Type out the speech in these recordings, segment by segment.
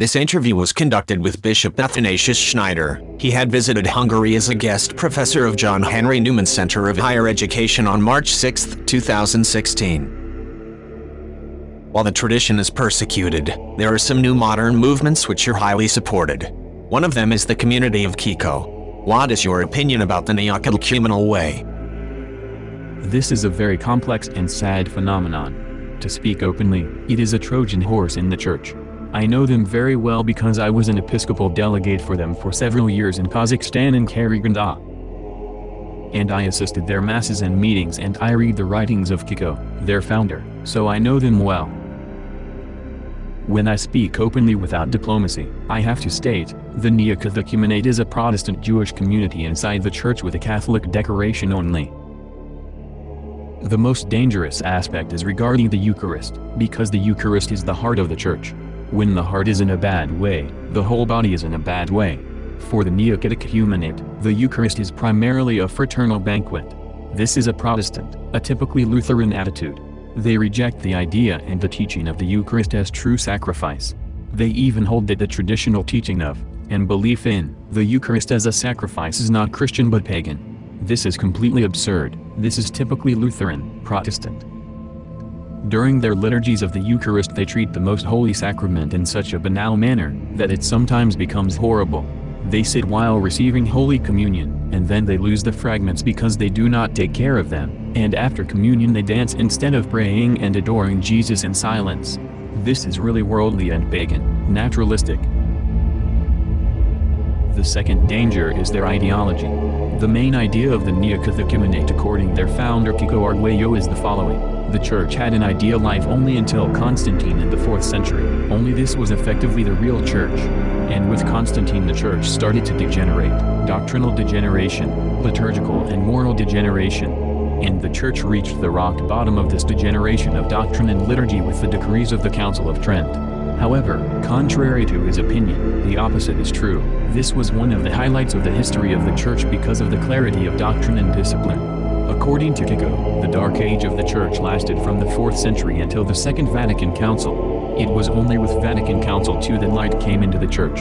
This interview was conducted with Bishop Athanasius Schneider. He had visited Hungary as a guest professor of John Henry Newman Center of Higher Education on March 6, 2016. While the tradition is persecuted, there are some new modern movements which are highly supported. One of them is the community of Kiko. What is your opinion about the Neocatechumenal way? This is a very complex and sad phenomenon. To speak openly, it is a Trojan horse in the church. I know them very well because I was an episcopal delegate for them for several years in Kazakhstan and Karaganda. And I assisted their masses and meetings and I read the writings of Kiko, their founder, so I know them well. When I speak openly without diplomacy, I have to state, the Neocatechumenate is a Protestant Jewish community inside the church with a Catholic decoration only. The most dangerous aspect is regarding the Eucharist, because the Eucharist is the heart of the church. When the heart is in a bad way, the whole body is in a bad way. For the Neocatechumenate, the Eucharist is primarily a fraternal banquet. This is a Protestant, a typically Lutheran attitude. They reject the idea and the teaching of the Eucharist as true sacrifice. They even hold that the traditional teaching of, and belief in, the Eucharist as a sacrifice is not Christian but pagan. This is completely absurd, this is typically Lutheran, Protestant. During their liturgies of the Eucharist they treat the most holy sacrament in such a banal manner, that it sometimes becomes horrible. They sit while receiving Holy Communion, and then they lose the fragments because they do not take care of them, and after communion they dance instead of praying and adoring Jesus in silence. This is really worldly and pagan, naturalistic. The second danger is their ideology. The main idea of the Neocatechumenate according their founder Kiko Arguello is the following. The church had an ideal life only until Constantine in the 4th century, only this was effectively the real church. And with Constantine the church started to degenerate, doctrinal degeneration, liturgical and moral degeneration. And the church reached the rock bottom of this degeneration of doctrine and liturgy with the decrees of the Council of Trent. However, contrary to his opinion, the opposite is true. This was one of the highlights of the history of the Church because of the clarity of doctrine and discipline. According to Kiko, the Dark Age of the Church lasted from the 4th century until the Second Vatican Council. It was only with Vatican Council II that light came into the Church.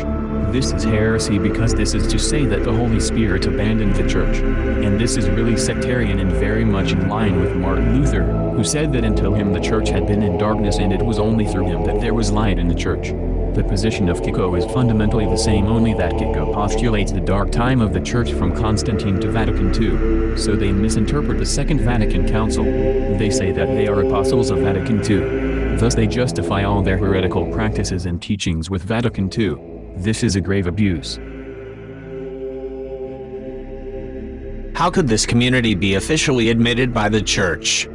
This is heresy because this is to say that the Holy Spirit abandoned the Church. And this is really sectarian and very much in line with Martin Luther, who said that until him the Church had been in darkness and it was only through him that there was light in the Church. The position of Kiko is fundamentally the same only that Kiko postulates the dark time of the Church from Constantine to Vatican II, so they misinterpret the Second Vatican Council. They say that they are apostles of Vatican II. Thus they justify all their heretical practices and teachings with Vatican II. This is a grave abuse. How could this community be officially admitted by the church?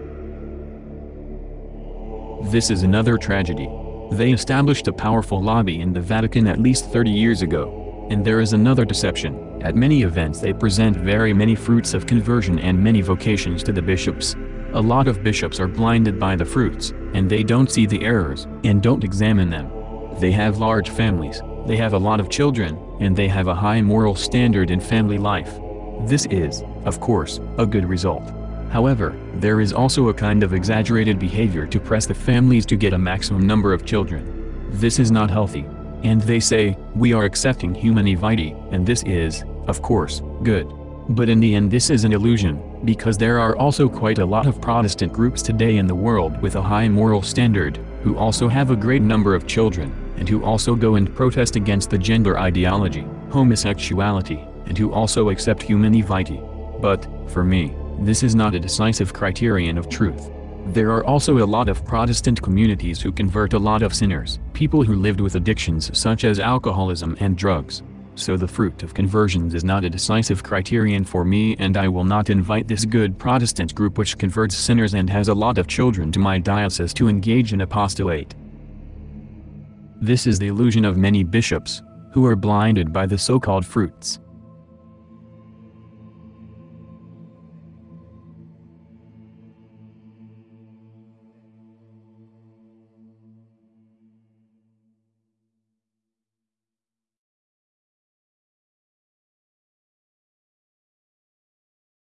This is another tragedy. They established a powerful lobby in the Vatican at least 30 years ago. And there is another deception. At many events they present very many fruits of conversion and many vocations to the bishops. A lot of bishops are blinded by the fruits, and they don't see the errors, and don't examine them. They have large families, they have a lot of children, and they have a high moral standard in family life. This is, of course, a good result. However, there is also a kind of exaggerated behavior to press the families to get a maximum number of children. This is not healthy. And they say, we are accepting humanae vitae, and this is, of course, good. But in the end this is an illusion, because there are also quite a lot of Protestant groups today in the world with a high moral standard, who also have a great number of children and who also go and protest against the gender ideology, homosexuality, and who also accept humanae vitae. But, for me, this is not a decisive criterion of truth. There are also a lot of Protestant communities who convert a lot of sinners, people who lived with addictions such as alcoholism and drugs. So the fruit of conversions is not a decisive criterion for me and I will not invite this good Protestant group which converts sinners and has a lot of children to my diocese to engage in apostolate. This is the illusion of many bishops, who are blinded by the so-called fruits.